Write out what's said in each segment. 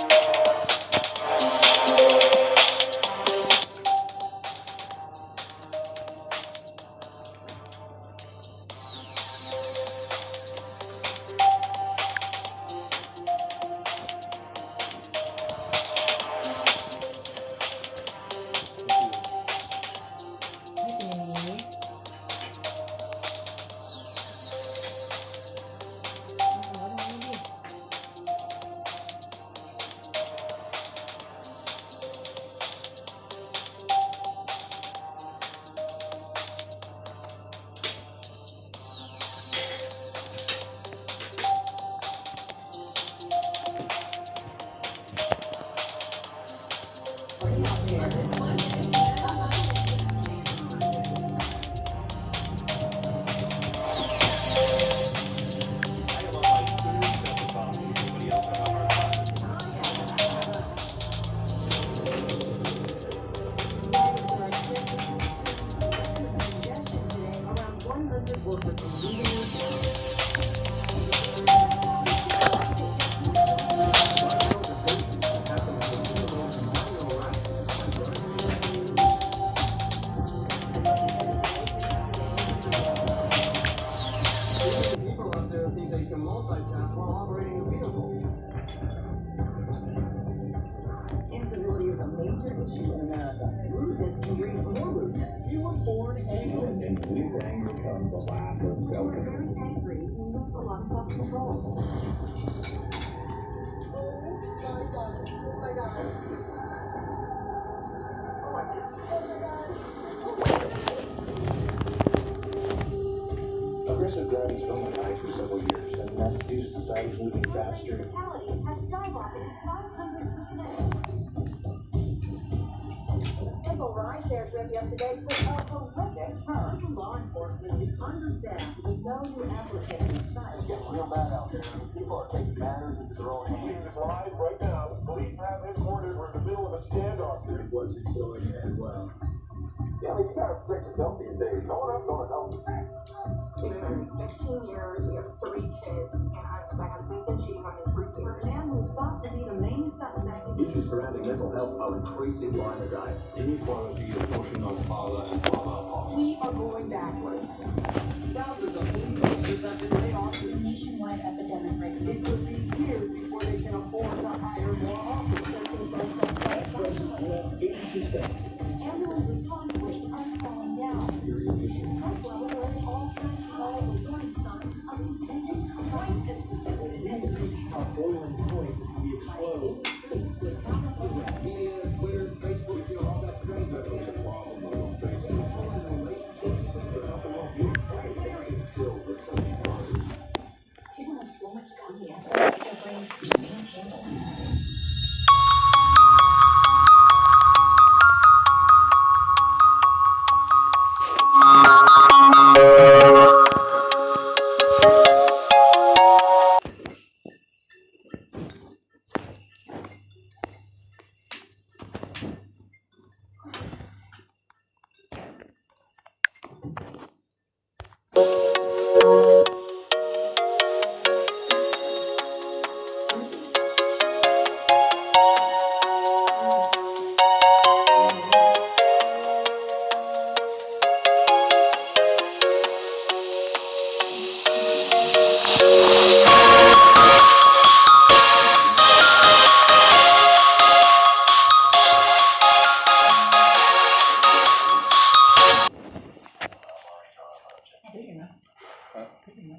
you. People Is America. Rudeness can more rudeness. You were born angry. And lack of When very angry, we lose a lot of self-control. Aggressive driving has been rise for several years, and that's due to society's moving faster. Fatalities has skyrocketed 500%. Simple rideshare trip yesterday took a horrific turn. Law enforcement is understaffed with no new applicants in sight. It's getting real bad out there. People are taking matters into their own hands. is live right now. Police have headquarters. We're in the middle of a standoff here. It wasn't going that well. Yeah, I mean, you gotta protect yourself these days. No one else gonna help. We've been 15 years. We have three kids, and I, my husband's been cheating on me for A years. man who is thought to be the main suspect in Issues surrounding mental health are increasing line of diet. Inequality is pushing us farther and farther apart. We are going backwards. Thousands of police officers have been laid off. a nationwide epidemic right now. It could be years before they can afford to hire more officers. Eighty-two cents. Ambulance response rates are slowing down. Serious issues. Stress levels at all-time high, with warning signs of impending crisis. We've reached our boiling point we explode. 可以吗？啊，可以吗？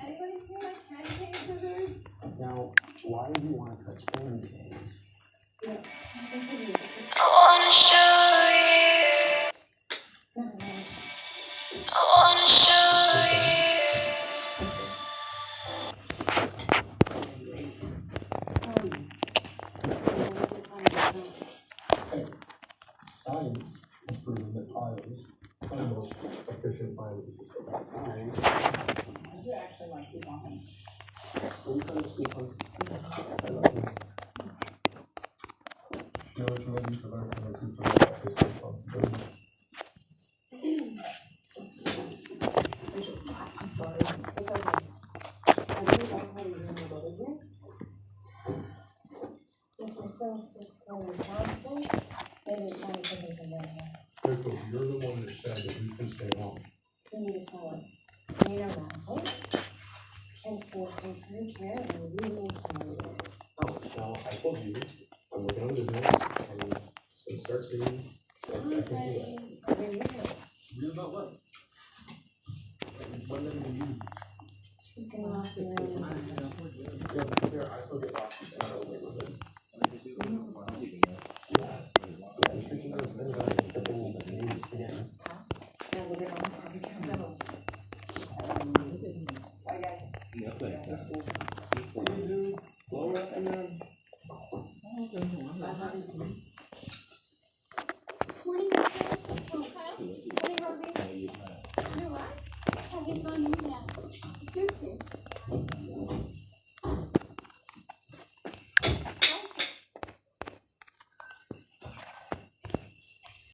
Anybody see my candy cane scissors? Now, why do you touch canes? Yeah, scissors. It's wanna show you. Never mind. I wanna show efficient filing system. Alright. I do actually like coupons. When you come to school, punk, I love you. You what you gotta learn from two from this responsibility. I'm sorry. It's okay. I really like how you're doing it over here. If you're so fiscally responsible, maybe it's time to put them somewhere here. Rachel, you're the one that said that we can stay home. We need to sell it. We know that, okay? Can sell it for your chair and we make money. Oh, well, I told you, I'm working on business and so start soon. That's, I can do that. Okay, read it. Read about what? What did I do? She's getting lost in her own. Yeah, but to be fair, I still get lost in our own neighborhood. Yeah, yeah, restriction on spending on the flipping the names again. Now look at all the public capital. Bye, guys.